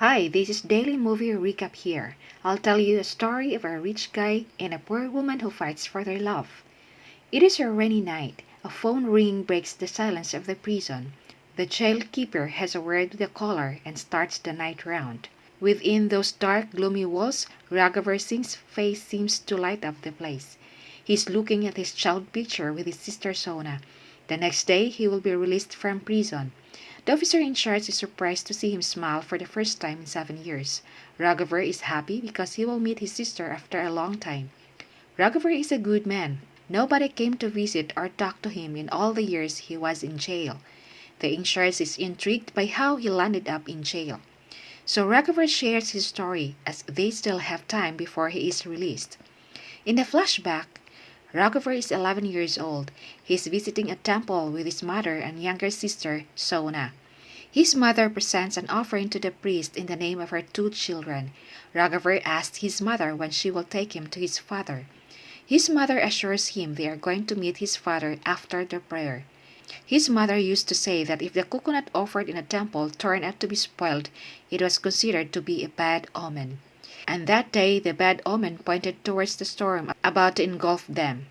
Hi, this is Daily Movie Recap here. I'll tell you a story of a rich guy and a poor woman who fights for their love. It is a rainy night. A phone ring breaks the silence of the prison. The jail keeper has a word with the caller and starts the night round. Within those dark, gloomy walls, Raghavar Singh's face seems to light up the place. He's looking at his child picture with his sister Sona. The next day he will be released from prison. The officer in charge is surprised to see him smile for the first time in seven years. Raghavar is happy because he will meet his sister after a long time. Raghavar is a good man. Nobody came to visit or talk to him in all the years he was in jail. The in is intrigued by how he landed up in jail. So Raghavar shares his story as they still have time before he is released. In the flashback, Raghavar is 11 years old. He is visiting a temple with his mother and younger sister, Sona. His mother presents an offering to the priest in the name of her two children. Raghavar asks his mother when she will take him to his father. His mother assures him they are going to meet his father after the prayer. His mother used to say that if the coconut offered in a temple turned out to be spoiled, it was considered to be a bad omen. And that day the bad omen pointed towards the storm about to engulf them.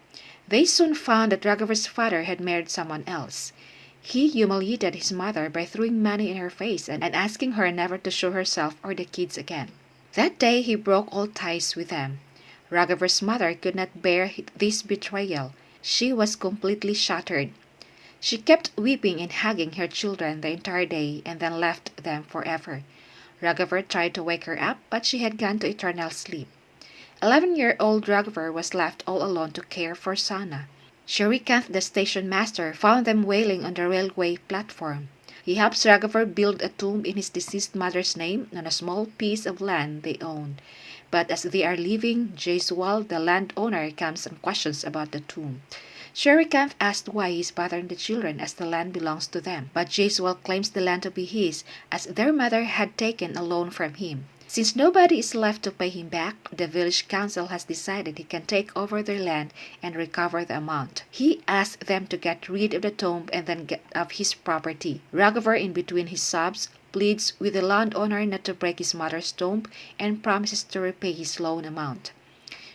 They soon found that Raghavar's father had married someone else. He humiliated his mother by throwing money in her face and asking her never to show herself or the kids again. That day he broke all ties with them. Raghavar's mother could not bear this betrayal. She was completely shattered. She kept weeping and hugging her children the entire day and then left them forever. Raghavar tried to wake her up, but she had gone to eternal sleep. Eleven-year-old Raghavar was left all alone to care for Sona. Shrikant, the station master, found them wailing on the railway platform. He helps Raghavar build a tomb in his deceased mother's name on a small piece of land they owned. But as they are leaving, Jaiswal, the landowner, comes and questions about the tomb. Shrikant asked why he is bothering the children as the land belongs to them, but Jaiswal claims the land to be his as their mother had taken a loan from him. Since nobody is left to pay him back, the village council has decided he can take over their land and recover the amount. He asks them to get rid of the tomb and then get of his property. Raghavar, in between his sobs, pleads with the landowner not to break his mother's tomb and promises to repay his loan amount.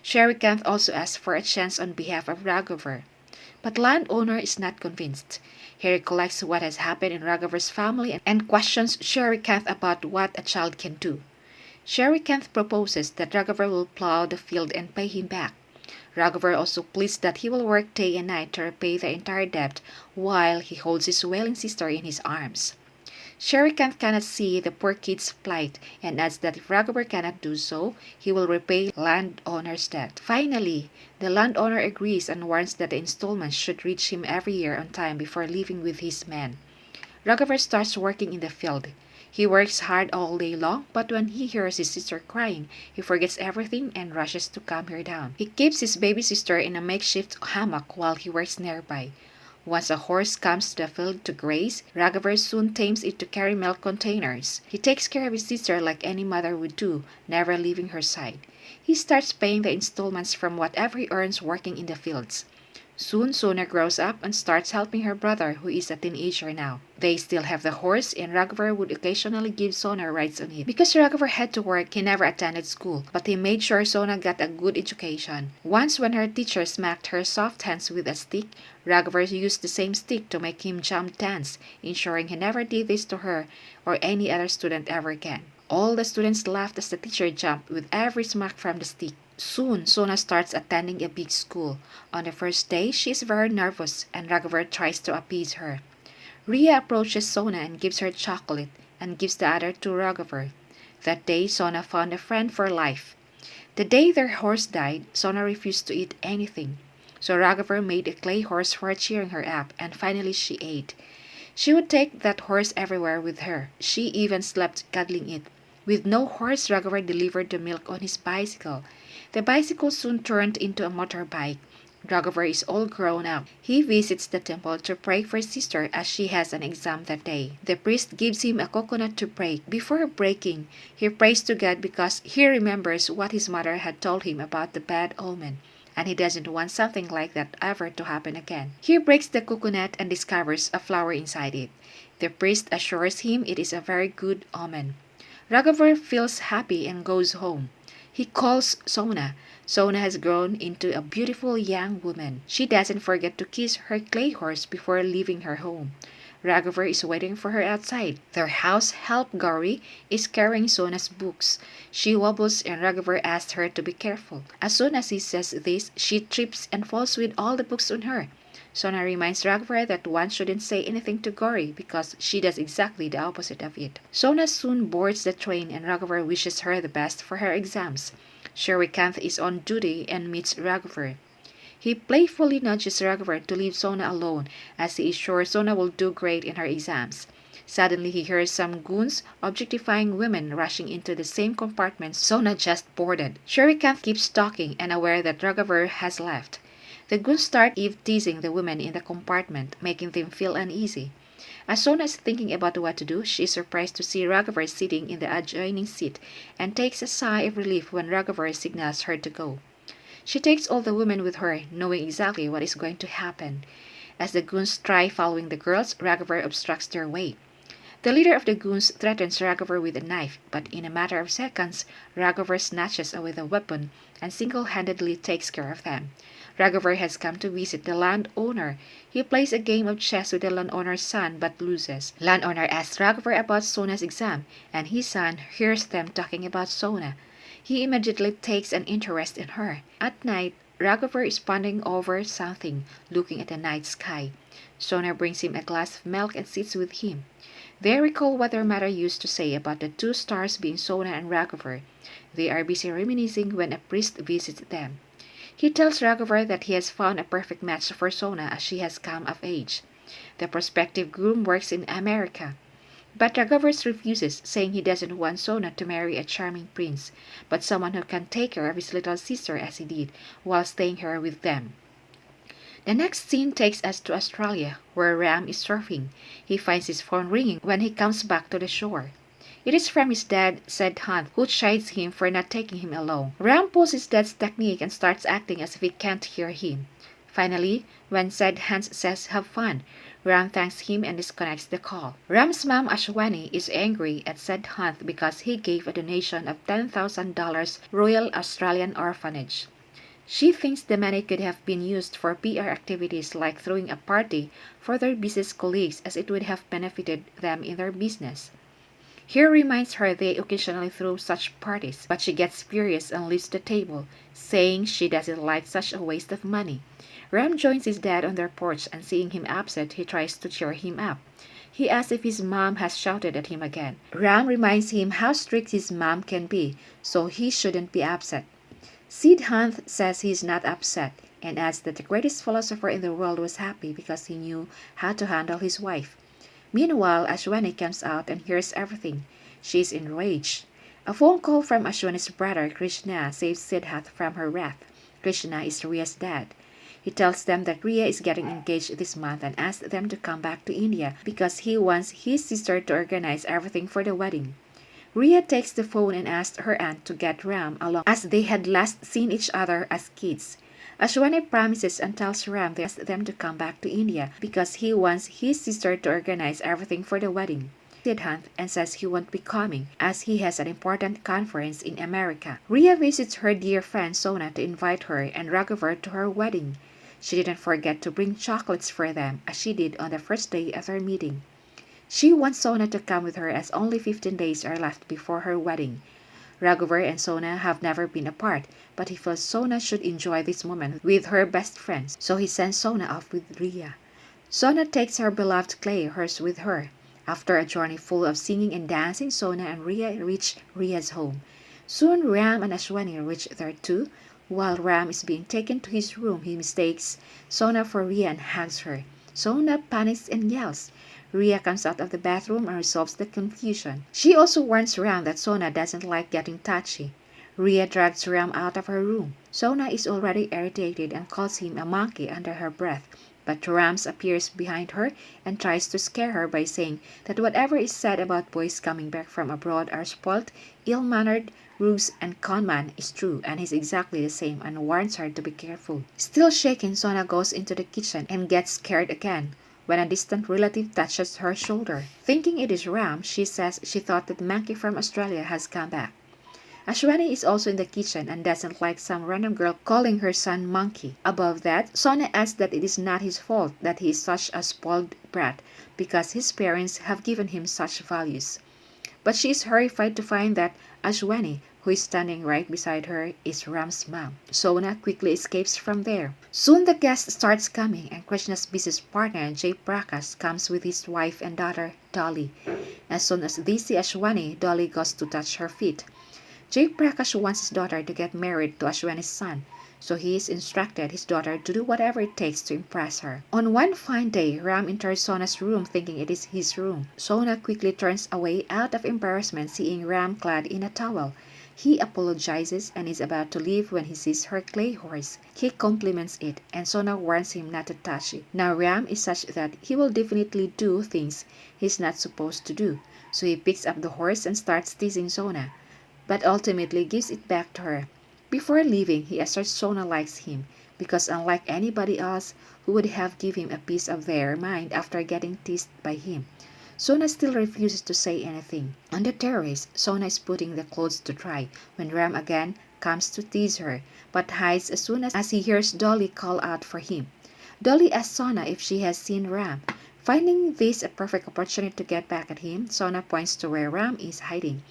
Shrikant also asks for a chance on behalf of Raghavar. But landowner is not convinced. He recollects what has happened in Raghavar's family and questions Shrikant about what a child can do. Shrikant proposes that Raghavar will plow the field and pay him back. Raghavar also pleads that he will work day and night to repay the entire debt while he holds his wailing sister in his arms. Shrikant cannot see the poor kid's plight and adds that if Raghavar cannot do so, he will repay landowner's debt. Finally, the landowner agrees and warns that the installments should reach him every year on time before leaving with his men. Raghavar starts working in the field. He works hard all day long, but when he hears his sister crying, he forgets everything and rushes to calm her down. He keeps his baby sister in a makeshift hammock while he works nearby. Once a horse comes to the field to graze, Raghavar soon tames it to carry milk containers. He takes care of his sister like any mother would do, never leaving her side. He starts paying the installments from whatever he earns working in the fields. Soon Sona grows up and starts helping her brother, who is a teenager now. They still have the horse, and Raghavar would occasionally give Sona rides on it. Because Raghavar had to work, he never attended school, but he made sure Sona got a good education. Once when her teacher smacked her soft hands with a stick, Raghavar used the same stick to make him jump dance, ensuring he never did this to her or any other student ever again. All the students laughed as the teacher jumped with every smack from the stick. Soon, Sona starts attending a big school. On the first day, she is very nervous and Raghavar tries to appease her. Ria approaches Sona and gives her chocolate and gives the other to Raghavar. That day, Sona found a friend for life. The day their horse died, Sona refused to eat anything. So Raghavar made a clay horse for cheering her up, and finally she ate. She would take that horse everywhere with her. She even slept cuddling it. With no horse, Raghavar delivered the milk on his bicycle. The bicycle soon turned into a motorbike. Raghavar is all grown up. He visits the temple to pray for his sister as she has an exam that day. The priest gives him a coconut to break. Before breaking, he prays to God because he remembers what his mother had told him about the bad omen and he doesn't want something like that ever to happen again. He breaks the coconut and discovers a flower inside it. The priest assures him it is a very good omen. Raghavar feels happy and goes home. He calls Sona. Sona has grown into a beautiful young woman. She doesn't forget to kiss her clay horse before leaving her home. Raghavar is waiting for her outside. Their house help Gauri is carrying Sona's books. She wobbles and Raghavar asks her to be careful. As soon as he says this, she trips and falls with all the books on her. Sona reminds Raghavar that one shouldn't say anything to Gauri because she does exactly the opposite of it. Sona soon boards the train and Raghavar wishes her the best for her exams. Shrikant is on duty and meets Raghavar. He playfully nudges Raghavar to leave Sona alone as he is sure Sona will do great in her exams. Suddenly he hears some goons objectifying women rushing into the same compartment Sona just boarded. Shrikant keeps talking and aware that Raghavar has left. The goons start Eve teasing the women in the compartment, making them feel uneasy. As soon as thinking about what to do, she is surprised to see Raghavar sitting in the adjoining seat and takes a sigh of relief when Raghavar signals her to go. She takes all the women with her, knowing exactly what is going to happen. As the goons try following the girls, Raghavar obstructs their way. The leader of the goons threatens Raghavar with a knife, but in a matter of seconds, Raghavar snatches away the weapon and single-handedly takes care of them. Raghavar has come to visit the landowner. He plays a game of chess with the landowner's son but loses. Landowner asks Raghavar about Sona's exam, and his son hears them talking about Sona. He immediately takes an interest in her. At night, Raghavar is pondering over something, looking at the night sky. Sona brings him a glass of milk and sits with him. They recall what their mother used to say about the two stars being Sona and Raghavar. They are busy reminiscing when a priest visits them. He tells Raghavar that he has found a perfect match for Sona as she has come of age. The prospective groom works in America. But Raghavar refuses, saying he doesn't want Sona to marry a charming prince, but someone who can take care of his little sister as he did, while staying here with them. The next scene takes us to Australia, where Ram is surfing. He finds his phone ringing when he comes back to the shore. It is from his dad, Siddhant, who chides him for not taking him along. Ram pulls his dad's technique and starts acting as if he can't hear him. Finally, when Siddhant says have fun, Ram thanks him and disconnects the call. Ram's mom Ashwani is angry at Siddhant because he gave a donation of $10,000 Royal Australian Orphanage. She thinks the money could have been used for PR activities like throwing a party for their business colleagues as it would have benefited them in their business. Here reminds her they occasionally throw such parties, but she gets furious and leaves the table, saying she doesn't like such a waste of money. Ram joins his dad on their porch and seeing him upset, he tries to cheer him up. He asks if his mom has shouted at him again. Ram reminds him how strict his mom can be, so he shouldn't be upset. Siddhant says he is not upset and adds that the greatest philosopher in the world was happy because he knew how to handle his wife. Meanwhile, Ashwani comes out and hears everything. She is enraged. A phone call from Ashwani's brother, Krishna, saves Siddhant from her wrath. Krishna is Ria's dad. He tells them that Ria is getting engaged this month and asks them to come back to India because he wants his sister to organize everything for the wedding. Ria takes the phone and asks her aunt to get Ram along as they had last seen each other as kids. Ashwani promises and tells Ram they ask them to come back to India because he wants his sister to organize everything for the wedding. Siddhant and says he won't be coming as he has an important conference in America. Ria visits her dear friend Sona to invite her and Raghavar to her wedding. She didn't forget to bring chocolates for them as she did on the first day of their meeting. She wants Sona to come with her as only 15 days are left before her wedding. Raghavar and Sona have never been apart, but he feels Sona should enjoy this moment with her best friends, so he sends Sona off with Ria. Sona takes her beloved clay horse with her. After a journey full of singing and dancing, Sona and Ria reach Ria's home. Soon Ram and Ashwani reach there too. While Ram is being taken to his room, he mistakes Sona for Ria and hugs her. Sona panics and yells. Ria comes out of the bathroom and resolves the confusion. She also warns Ram that Sona doesn't like getting touchy. Ria drags Ram out of her room. Sona is already irritated and calls him a monkey under her breath, but Rams appears behind her and tries to scare her by saying that whatever is said about boys coming back from abroad are spoilt, ill-mannered, ruse, and conman is true and he's exactly the same and warns her to be careful. Still shaken, Sona goes into the kitchen and gets scared again. When a distant relative touches her shoulder. Thinking it is Ram, she says she thought that Monkey from Australia has come back. Ashwani is also in the kitchen and doesn't like some random girl calling her son Monkey. Above that, Sona adds that it is not his fault that he is such a spoiled brat because his parents have given him such values. But she is horrified to find that Ashwani, who is standing right beside her, is Ram's mom. Sona quickly escapes from there. Soon the guest starts coming and Krishna's business partner Jay Prakash comes with his wife and daughter Dolly. As soon as they see Ashwani, Dolly goes to touch her feet. Jay Prakash wants his daughter to get married to Ashwani's son, so he has instructed his daughter to do whatever it takes to impress her. On one fine day, Ram enters Sona's room thinking it is his room. Sona quickly turns away out of embarrassment seeing Ram clad in a towel. He apologizes and is about to leave when he sees her clay horse. He compliments it, and Sona warns him not to touch it. Now Ram is such that he will definitely do things he's not supposed to do, so he picks up the horse and starts teasing Sona but ultimately gives it back to her. Before leaving, he asserts Sona likes him because unlike anybody else who would have given him a piece of their mind after getting teased by him, Sona still refuses to say anything. On the terrace, Sona is putting the clothes to dry when Ram again comes to tease her, but hides as soon as he hears Dolly call out for him. Dolly asks Sona if she has seen Ram. Finding this a perfect opportunity to get back at him, Sona points to where Ram is hiding.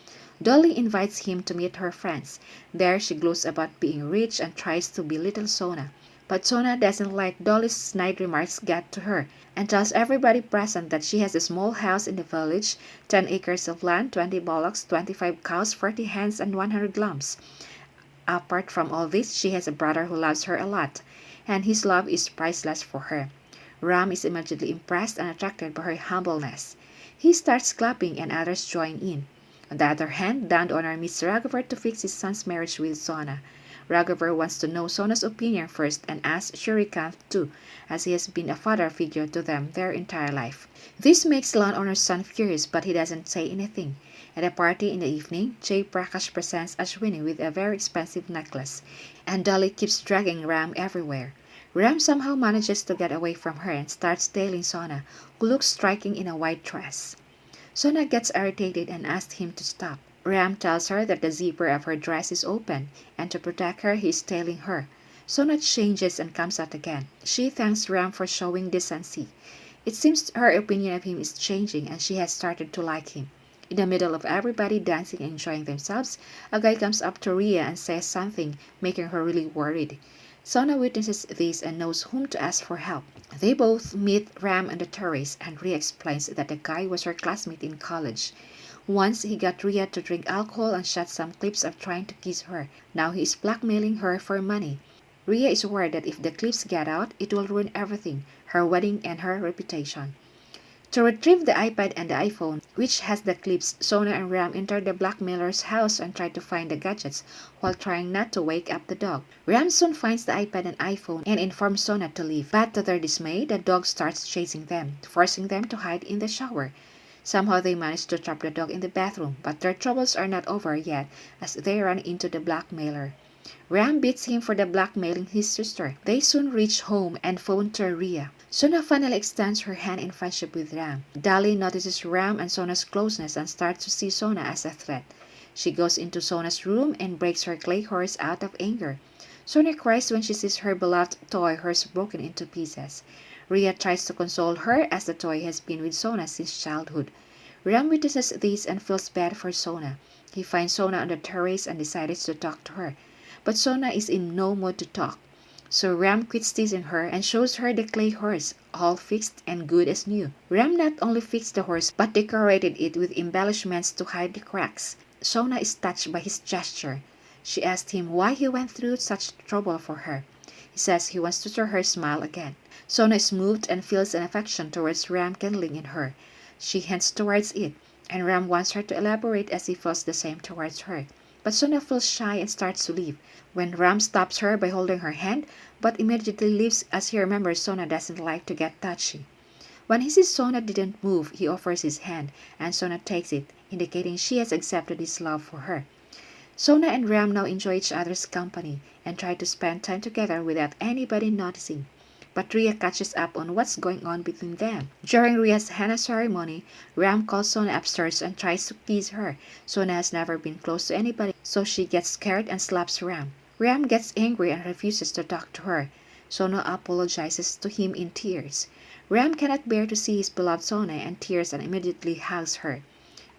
Dolly invites him to meet her friends. There she gloats about being rich and tries to belittle Sona. But Sona doesn't like Dolly's snide remarks get to her and tells everybody present that she has a small house in the village, 10 acres of land, 20 bullocks, 25 cows, 40 hens, and 100 lambs. Apart from all this, she has a brother who loves her a lot, and his love is priceless for her. Ram is immediately impressed and attracted by her humbleness. He starts clapping and others join in. On the other hand, Dan Donor meets Raghavar to fix his son's marriage with Sona. Raghavar wants to know Sona's opinion first and asks Shrikant too, as he has been a father figure to them their entire life. This makes landowner's son furious, but he doesn't say anything. At a party in the evening, Jay Prakash presents Ashwani with a very expensive necklace, and Dolly keeps dragging Ram everywhere. Ram somehow manages to get away from her and starts tailing Sona, who looks striking in a white dress. Sona gets irritated and asks him to stop. Ram tells her that the zipper of her dress is open, and to protect her he is tailing her. Sona changes and comes out again. She thanks Ram for showing decency. It seems her opinion of him is changing and she has started to like him. In the middle of everybody dancing and enjoying themselves, a guy comes up to Ria and says something, making her really worried. Sona witnesses this and knows whom to ask for help. They both meet Ram on the terrace, and Ria explains that the guy was her classmate in college. Once he got Ria to drink alcohol and shot some clips of trying to kiss her. Now he is blackmailing her for money. Ria is worried that if the clips get out, it will ruin everything, her wedding and her reputation. To retrieve the iPad and the iPhone, which has the clips, Sona and Ram enter the blackmailer's house and try to find the gadgets while trying not to wake up the dog. Ram soon finds the iPad and iPhone and informs Sona to leave, but to their dismay, the dog starts chasing them, forcing them to hide in the shower. Somehow they manage to trap the dog in the bathroom, but their troubles are not over yet as they run into the blackmailer. Ram beats him for the blackmailing his sister. They soon reach home and phone to Ria. Sona finally extends her hand in friendship with Ram. Dolly notices Ram and Sona's closeness and starts to see Sona as a threat. She goes into Sona's room and breaks her clay horse out of anger. Sona cries when she sees her beloved toy horse broken into pieces. Ria tries to console her as the toy has been with Sona since childhood. Ram witnesses this and feels bad for Sona. He finds Sona on the terrace and decides to talk to her. But Sona is in no mood to talk. So Ram quits teasing her and shows her the clay horse, all fixed and good as new. Ram not only fixed the horse but decorated it with embellishments to hide the cracks. Sona is touched by his gesture. She asks him why he went through such trouble for her. He says he wants to see her smile again. Sona is moved and feels an affection towards Ram kindling in her. She hints towards it, and Ram wants her to elaborate as he feels the same towards her. But Sona feels shy and starts to leave, when Ram stops her by holding her hand, but immediately leaves as he remembers Sona doesn't like to get touchy. When he sees Sona didn't move, he offers his hand, and Sona takes it, indicating she has accepted his love for her. Sona and Ram now enjoy each other's company and try to spend time together without anybody noticing. But Rhea catches up on what's going on between them. During Rhea's henna ceremony, Ram calls Sona upstairs and tries to kiss her. Sona has never been close to anybody, so she gets scared and slaps Ram. Ram gets angry and refuses to talk to her. Sona apologizes to him in tears. Ram cannot bear to see his beloved Sona and tears and immediately hugs her.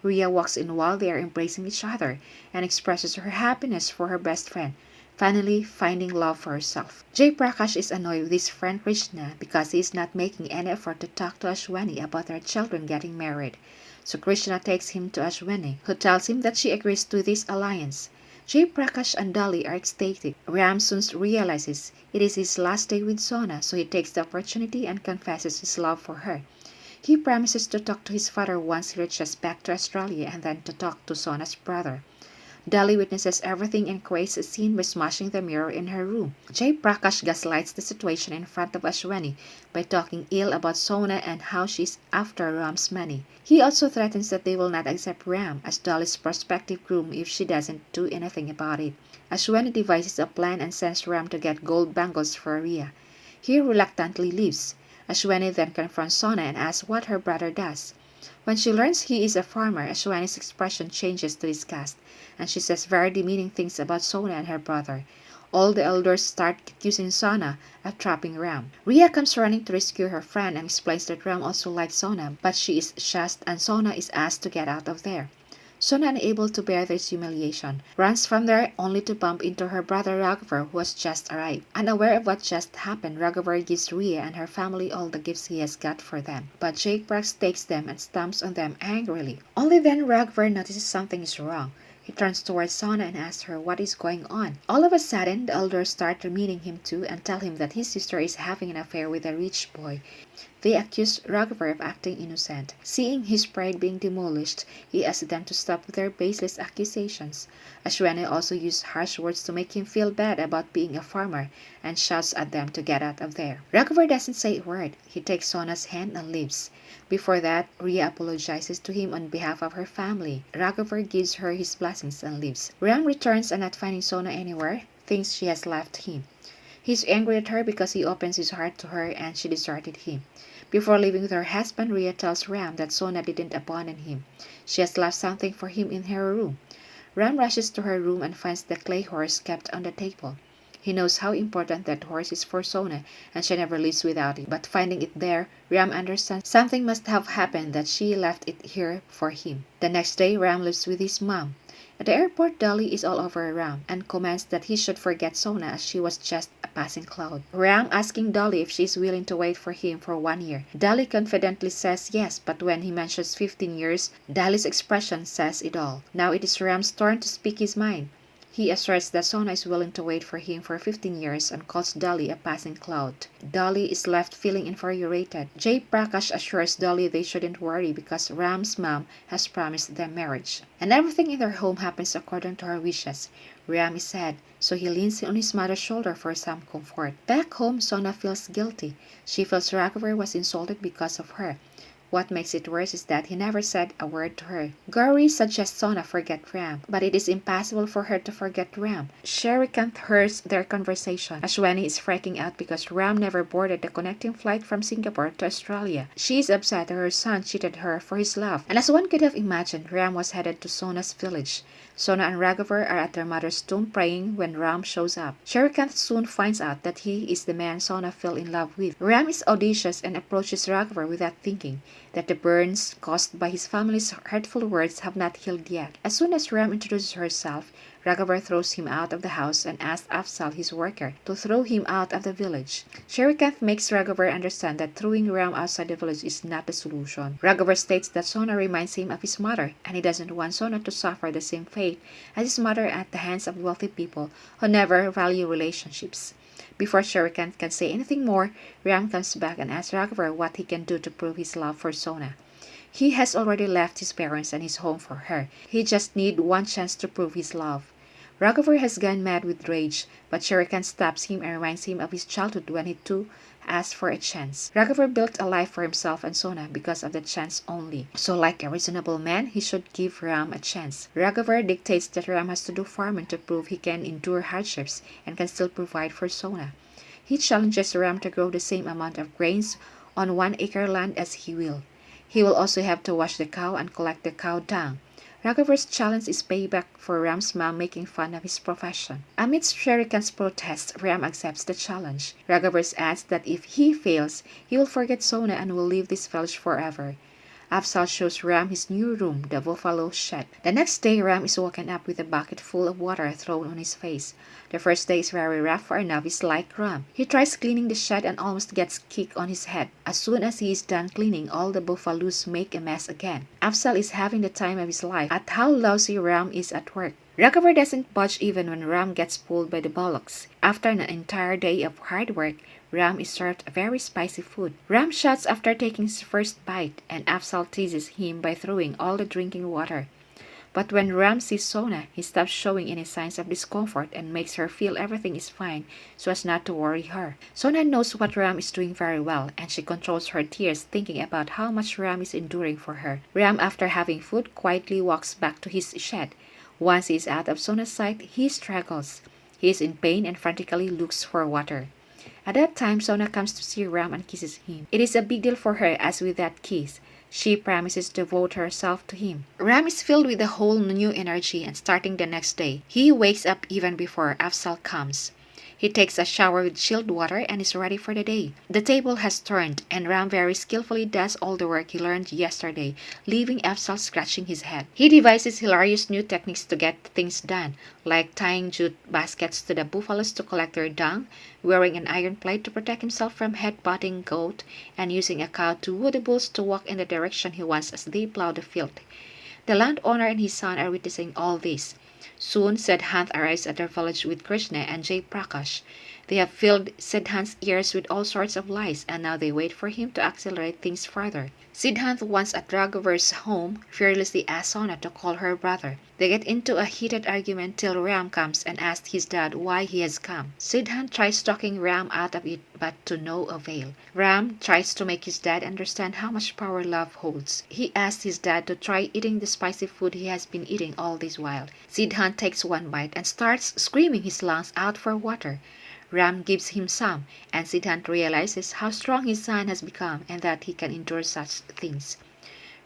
Rhea walks in while they are embracing each other and expresses her happiness for her best friend, finally finding love for herself. Jay Prakash is annoyed with his friend Krishna because he is not making any effort to talk to Ashwani about their children getting married. So Krishna takes him to Ashwani, who tells him that she agrees to this alliance. Jay Prakash and Dolly are ecstatic. Ram soon realizes it is his last day with Sona, so he takes the opportunity and confesses his love for her. He promises to talk to his father once he reaches back to Australia and then to talk to Sona's brother. Dolly witnesses everything and creates a scene by smashing the mirror in her room. Jay Prakash gaslights the situation in front of Ashwani by talking ill about Sona and how she's after Ram's money. He also threatens that they will not accept Ram as Dolly's prospective groom if she doesn't do anything about it. Ashwani devises a plan and sends Ram to get gold bangles for Rhea. He reluctantly leaves. Ashwani then confronts Sona and asks what her brother does. When she learns he is a farmer, Ashwani's expression changes to disgust, and she says very demeaning things about Sona and her brother. All the elders start accusing Sona of trapping Ram. Ria comes running to rescue her friend and explains that Ram also likes Sona, but she is shushed and Sona is asked to get out of there. Sona, unable to bear this humiliation, runs from there only to bump into her brother Raghavar who has just arrived. Unaware of what just happened, Raghavar gives Rhea and her family all the gifts he has got for them. But Jay Prakash takes them and stamps on them angrily. Only then Raghavar notices something is wrong. He turns towards Sona and asks her what is going on. All of a sudden, the elders start demeaning him too and tell him that his sister is having an affair with a rich boy. They accuse Raghavar of acting innocent. Seeing his pride being demolished, he asks them to stop their baseless accusations. Ashwani also used harsh words to make him feel bad about being a farmer and shouts at them to get out of there. Raghavar doesn't say a word. He takes Sona's hand and leaves. Before that, Rhea apologizes to him on behalf of her family. Raghavar gives her his blessings and leaves. Ram returns and not finding Sona anywhere, thinks she has left him. He's angry at her because he opens his heart to her and she deserted him. Before leaving with her husband, Ria tells Ram that Sona didn't abandon him. She has left something for him in her room. Ram rushes to her room and finds the clay horse kept on the table. He knows how important that horse is for Sona, and she never leaves without it. But finding it there, Ram understands something must have happened that she left it here for him. The next day, Ram lives with his mom. At the airport, Dolly is all over Ram and comments that he should forget Sona as she was just a passing cloud. Ram asking Dolly if she is willing to wait for him for one year. Dolly confidently says yes, but when he mentions 15 years, Dolly's expression says it all. Now it is Ram's turn to speak his mind. He asserts that Sona is willing to wait for him for 15 years and calls Dolly a passing cloud. Dolly is left feeling infuriated. Jay Prakash assures Dolly they shouldn't worry because Ram's mom has promised them marriage. And everything in their home happens according to her wishes. Ram is sad, so he leans on his mother's shoulder for some comfort. Back home, Sona feels guilty. She feels Raghavar was insulted because of her. What makes it worse is that he never said a word to her. Gauri suggests Sona forget Ram, but it is impossible for her to forget Ram. Shrikant hears their conversation. Ashwani is freaking out because Ram never boarded the connecting flight from Singapore to Australia. She is upset that her son cheated her for his love. And as one could have imagined, Ram was headed to Sona's village. Sona and Raghavar are at their mother's tomb praying when Ram shows up. Shrikant soon finds out that he is the man Sona fell in love with. Ram is audacious and approaches Raghavar without thinking that the burns caused by his family's hurtful words have not healed yet. As soon as Ram introduces herself, Raghavar throws him out of the house and asks Afzal, his worker, to throw him out of the village. Shrikant makes Raghavar understand that throwing Ram outside the village is not the solution. Raghavar states that Sona reminds him of his mother, and he doesn't want Sona to suffer the same fate as his mother at the hands of wealthy people who never value relationships. Before Shrikant can say anything more, Ram comes back and asks Raghavar what he can do to prove his love for Sona. He has already left his parents and his home for her. He just needs one chance to prove his love. Raghavar has gone mad with rage, but Shrikant stops him and reminds him of his childhood when he too asked for a chance. Raghavar built a life for himself and Sona because of the chance only. So like a reasonable man, he should give Ram a chance. Raghavar dictates that Ram has to do farming to prove he can endure hardships and can still provide for Sona. He challenges Ram to grow the same amount of grains on one acre land as he will. He will also have to wash the cow and collect the cow dung. Raghuvar's challenge is payback for Ram's mom making fun of his profession. Amidst Shrikant's protests, Ram accepts the challenge. Raghuvar adds that if he fails, he will forget Sona and will leave this village forever. Afzal shows Ram his new room, the buffalo shed. The next day, Ram is woken up with a bucket full of water thrown on his face. The first day is very rough for a novice like Ram. He tries cleaning the shed and almost gets kicked on his head. As soon as he is done cleaning, all the buffaloes make a mess again. Afzal is having the time of his life at how lousy Ram is at work. Raghuvar doesn't budge even when Ram gets pulled by the bullocks. After an entire day of hard work, Ram is served very spicy food. Ram shouts after taking his first bite, and Afzal teases him by throwing all the drinking water. But when Ram sees Sona, he stops showing any signs of discomfort and makes her feel everything is fine so as not to worry her. Sona knows what Ram is doing very well, and she controls her tears thinking about how much Ram is enduring for her. Ram, after having food, quietly walks back to his shed. Once he is out of Sona's sight, he struggles. He is in pain and frantically looks for water. At that time, Sona comes to see Ram and kisses him. It is a big deal for her as with that kiss, she promises to devote herself to him. Ram is filled with a whole new energy and starting the next day, he wakes up even before Afzal comes. He takes a shower with chilled water and is ready for the day. The table has turned, and Ram very skillfully does all the work he learned yesterday, leaving Afzal scratching his head. He devises hilarious new techniques to get things done, like tying jute baskets to the buffaloes to collect their dung, wearing an iron plate to protect himself from head-butting goat, and using a cow to woo the bulls to walk in the direction he wants as they plow the field. The landowner and his son are witnessing all this. Soon said Siddhant arrives at their village with Krishna and Jay Prakash. They have filled Siddhant's ears with all sorts of lies, and now they wait for him to accelerate things further. Siddhant once at Raghuvar's home fearlessly asks Sona to call her brother. They get into a heated argument till Ram comes and asks his dad why he has come. Siddhant tries talking Ram out of it, but to no avail. Ram tries to make his dad understand how much power love holds. He asks his dad to try eating the spicy food he has been eating all this while. Siddhant takes one bite and starts screaming his lungs out for water. Ram gives him some, and Siddhant realizes how strong his son has become and that he can endure such things.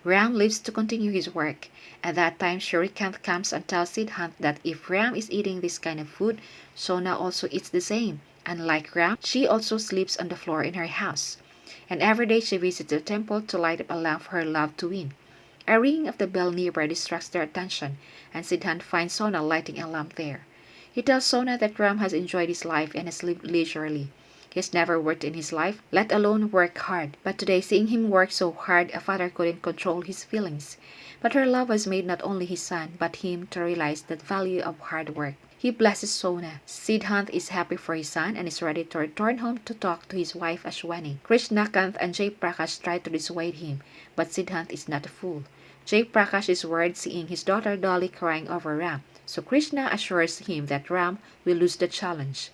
Ram lives to continue his work. At that time, Shrikant comes and tells Siddhant that if Ram is eating this kind of food, Sona also eats the same. And like Ram, she also sleeps on the floor in her house. And every day she visits the temple to light up a lamp for her love to win. A ringing of the bell nearby distracts their attention, and Siddhant finds Sona lighting a lamp there. He tells Sona that Ram has enjoyed his life and has lived leisurely. He has never worked in his life, let alone work hard. But today, seeing him work so hard, a father couldn't control his feelings. But her love has made not only his son, but him to realize the value of hard work. He blesses Sona. Siddhant is happy for his son and is ready to return home to talk to his wife Ashwani. Krishnakant and Jay Prakash try to dissuade him, but Siddhant is not a fool. Jay Prakash is worried seeing his daughter Dolly crying over Ram so Krishna assures him that Ram will lose the challenge.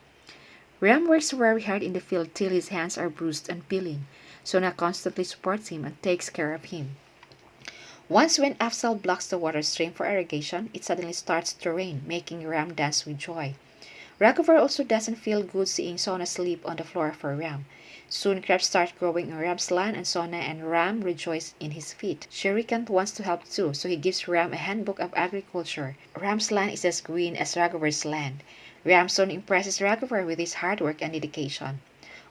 Ram works very hard in the field till his hands are bruised and peeling. Sona constantly supports him and takes care of him. Once when Afzal blocks the water stream for irrigation, it suddenly starts to rain, making Ram dance with joy. Raghuvar also doesn't feel good seeing Sona sleep on the floor for Ram. Soon crops start growing in Ram's land and Sona and Ram rejoice in his feat. Shere wants to help too, so he gives Ram a handbook of agriculture. Ram's land is as green as Raghuvar's land. Ram soon impresses Raghuvar with his hard work and dedication.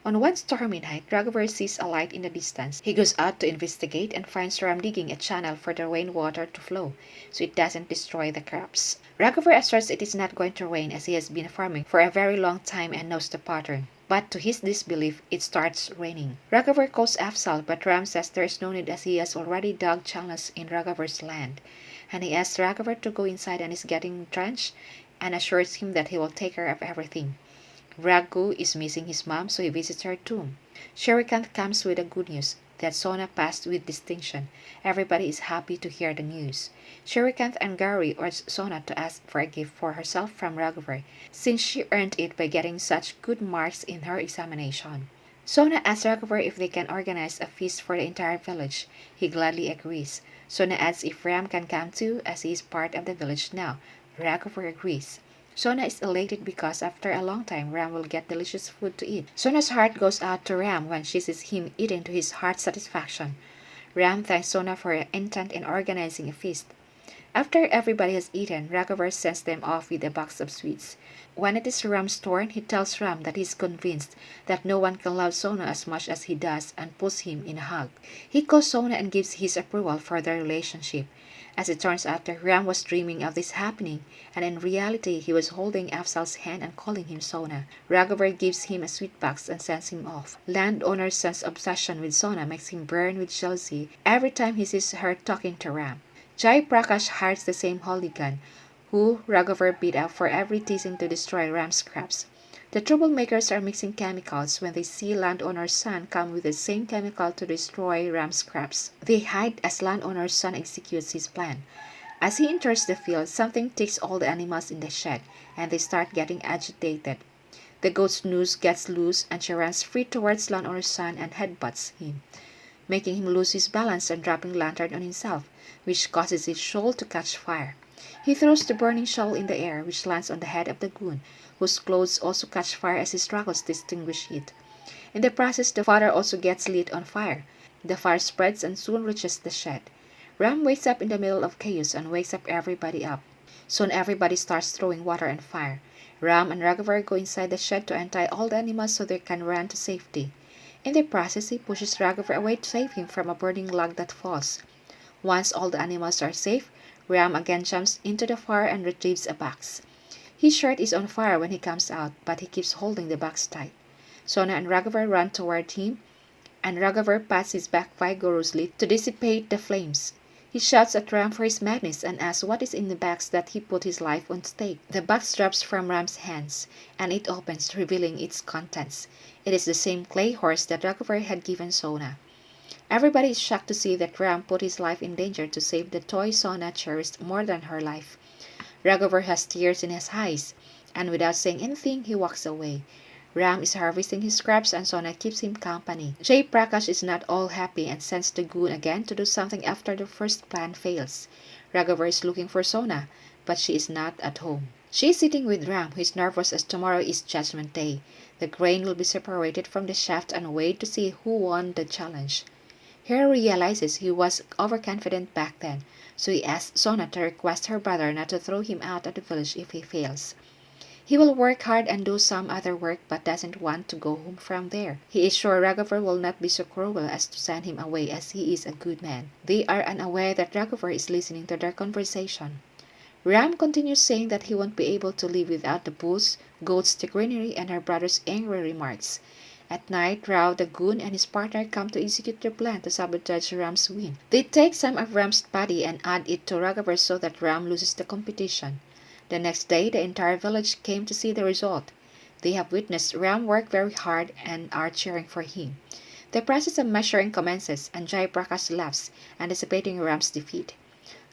On one stormy night, Raghuvar sees a light in the distance. He goes out to investigate and finds Ram digging a channel for the rainwater to flow, so it doesn't destroy the crops. Raghuvar asserts it is not going to rain as he has been farming for a very long time and knows the pattern. But to his disbelief, it starts raining. Raghuvar calls Afzal, but Ram says there is no need as he has already dug channels in Raghuvar's land. And he asks Raghuvar to go inside and is getting drenched and assures him that he will take care of everything. Raghu is missing his mom, so he visits her tomb. Shrikant comes with the good news that Sona passed with distinction. Everybody is happy to hear the news. Shrikant and Gauri urge Sona to ask for a gift for herself from Raghuvar, since she earned it by getting such good marks in her examination. Sona asks Raghuvar if they can organize a feast for the entire village. He gladly agrees. Sona asks if Ram can come too, as he is part of the village now. Raghuvar agrees. Sona is elated because after a long time Ram will get delicious food to eat. Sona's heart goes out to Ram when she sees him eating to his heart's satisfaction. Ram thanks Sona for her intent in organizing a feast. After everybody has eaten, Raghavar sends them off with a box of sweets. When it is Ram's turn, he tells Ram that he is convinced that no one can love Sona as much as he does and puts him in a hug. He calls Sona and gives his approval for their relationship. As it turns out, Ram was dreaming of this happening, and in reality he was holding Afzal's hand and calling him Sona. Raghavar gives him a sweet box and sends him off. Landowner's son's obsession with Sona makes him burn with jealousy every time he sees her talking to Ram. Jai Prakash hires the same hooligan who Raghavar beat up for every teasing to destroy Ram's crops. The troublemakers are mixing chemicals when they see landowner's son come with the same chemical to destroy Ram's crops. They hide as landowner's son executes his plan. As he enters the field, something takes all the animals in the shed, and they start getting agitated. The goat's noose gets loose, and she runs free towards landowner's son and headbutts him, making him lose his balance and dropping lantern on himself, which causes his shawl to catch fire. He throws the burning shawl in the air, which lands on the head of the goon, whose clothes also catch fire as he struggles to extinguish it. In the process, the father also gets lit on fire. The fire spreads and soon reaches the shed. Ram wakes up in the middle of chaos and wakes up everybody up. Soon everybody starts throwing water and fire. Ram and Raghavar go inside the shed to untie all the animals so they can run to safety. In the process, he pushes Raghavar away to save him from a burning log that falls. Once all the animals are safe, Ram again jumps into the fire and retrieves a box. His shirt is on fire when he comes out, but he keeps holding the box tight. Sona and Raghavar run toward him, and Raghavar pats his back vigorously to dissipate the flames. He shouts at Ram for his madness and asks what is in the box that he put his life on stake. The box drops from Ram's hands, and it opens, revealing its contents. It is the same clay horse that Raghavar had given Sona. Everybody is shocked to see that Ram put his life in danger to save the toy Sona cherished more than her life. Raghavar has tears in his eyes, and without saying anything, he walks away. Ram is harvesting his scraps and Sona keeps him company. Jay Prakash is not all happy and sends the goon again to do something after the first plan fails. Raghavar is looking for Sona, but she is not at home. She is sitting with Ram, who is nervous as tomorrow is Judgment Day. The grain will be separated from the shaft and weighed to see who won the challenge. Harry realizes he was overconfident back then, so he asks Sona to request her brother not to throw him out of the village if he fails. He will work hard and do some other work but doesn't want to go home from there. He is sure Raghavar will not be so cruel as to send him away as he is a good man. They are unaware that Raghavar is listening to their conversation. Ram continues saying that he won't be able to live without the bulls, goats, the greenery, and her brother's angry remarks. At night, Rao the goon and his partner come to execute their plan to sabotage Ram's win. They take some of Ram's body and add it to Raghavar so that Ram loses the competition. The next day, the entire village came to see the result. They have witnessed Ram work very hard and are cheering for him. The process of measuring commences, and Jai Prakash laughs, anticipating Ram's defeat.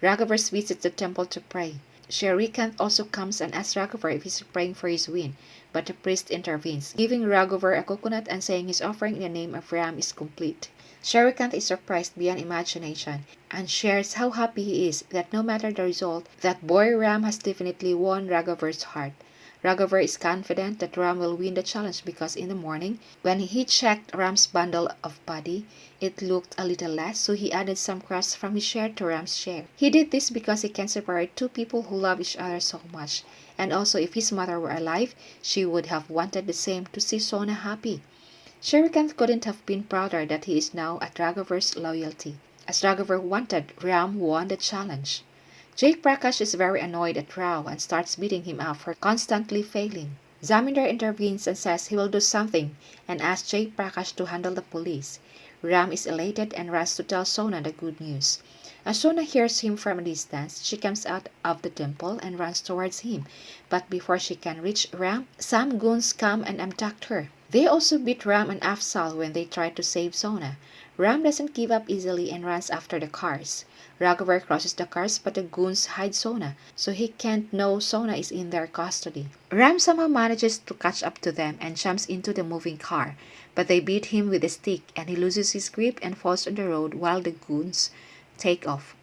Raghavar visits the temple to pray. Shrikant also comes and asks Raghavar if he's praying for his win, but the priest intervenes, giving Raghavar a coconut and saying his offering in the name of Ram is complete. Shrikant is surprised beyond imagination and shares how happy he is that no matter the result, that boy Ram has definitely won Raghavar's heart. Raghavar is confident that Ram will win the challenge because in the morning, when he checked Ram's bundle of body, it looked a little less, so he added some crusts from his share to Ram's share. He did this because he can separate two people who love each other so much, and also if his mother were alive, she would have wanted the same to see Sona happy. Shrikant couldn't have been prouder that he is now at Raghavar's loyalty. As Raghavar wanted, Ram won the challenge. Jai Prakash is very annoyed at Rao and starts beating him up for constantly failing. Zamindar intervenes and says he will do something and asks Jai Prakash to handle the police. Ram is elated and runs to tell Sona the good news. As Sona hears him from a distance, she comes out of the temple and runs towards him, but before she can reach Ram, some goons come and abduct her. They also beat Ram and Afzal when they try to save Sona. Ram doesn't give up easily and runs after the cars. Raghavar crosses the cars but the goons hide Sona, so he can't know Sona is in their custody. Ram somehow manages to catch up to them and jumps into the moving car, but they beat him with a stick and he loses his grip and falls on the road while the goons take off.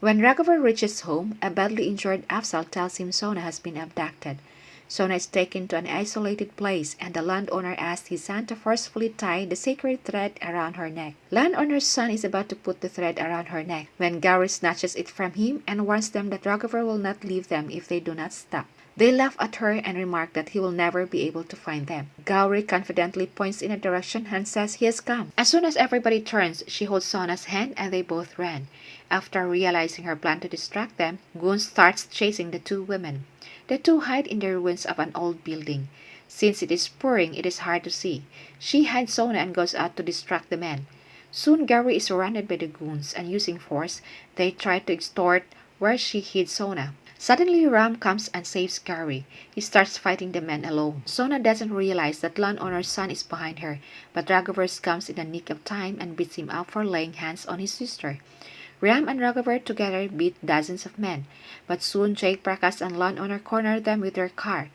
When Raghavar reaches home, a badly injured Afzal tells him Sona has been abducted. Sona is taken to an isolated place, and the landowner asks his son to forcefully tie the sacred thread around her neck. Landowner's son is about to put the thread around her neck when Gauri snatches it from him and warns them that Raghavar will not leave them if they do not stop. They laugh at her and remark that he will never be able to find them. Gauri confidently points in a direction and says he has come. As soon as everybody turns, she holds Sona's hand and they both ran. After realizing her plan to distract them, Gun starts chasing the two women. The two hide in the ruins of an old building. Since it is pouring, it is hard to see. She hides Sona and goes out to distract the men. Soon Gauri is surrounded by the goons, and using force, they try to extort where she hid Sona. Suddenly Ram comes and saves Gauri. He starts fighting the men alone. Sona doesn't realize that landowner's son is behind her, but Raghavar comes in the nick of time and beats him up for laying hands on his sister. Ram and Raghavar together beat dozens of men, but soon Jay Prakash and landowner corner them with their car.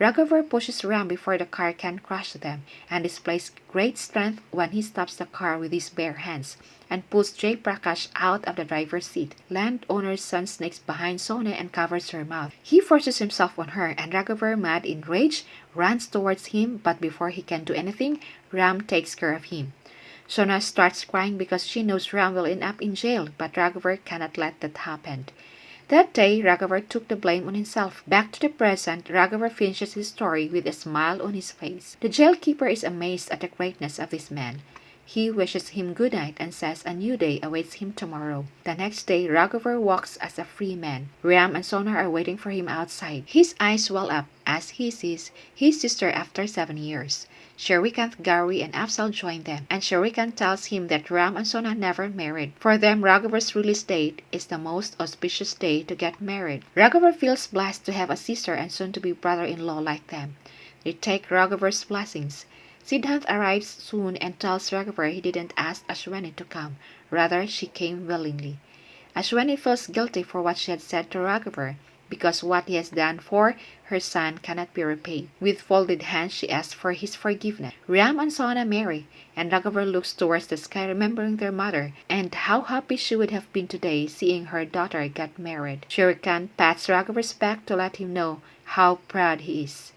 Raghavar pushes Ram before the car can crush them, and displays great strength when he stops the car with his bare hands and pulls Jay Prakash out of the driver's seat. Landowner's son sneaks behind Sona and covers her mouth. He forces himself on her, and Raghavar, mad in rage, runs towards him, but before he can do anything, Ram takes care of him. Sona starts crying because she knows Ram will end up in jail, but Raghavar cannot let that happen. That day, Raghavar took the blame on himself. Back to the present, Raghavar finishes his story with a smile on his face. The jailkeeper is amazed at the greatness of this man. He wishes him good night and says a new day awaits him tomorrow. The next day, Raghavar walks as a free man. Ram and Sona are waiting for him outside. His eyes well up as he sees his sister after seven years. Shrikant, Gauri, and Afzal join them, and Shrikant tells him that Ram and Sona never married. For them, Raghavar's release date is the most auspicious day to get married. Raghavar feels blessed to have a sister and soon-to-be brother-in-law like them. They take Raghavar's blessings. Siddhant arrives soon and tells Raghavar he didn't ask Ashwani to come. Rather, she came willingly. Ashwani feels guilty for what she had said to Raghavar, because what he has done for her son cannot be repaid. With folded hands, she asks for his forgiveness. Ram and Sona marry, and Raghavar looks towards the sky, remembering their mother, and how happy she would have been today seeing her daughter get married. Shrikant pats Raghavar's back to let him know how proud he is.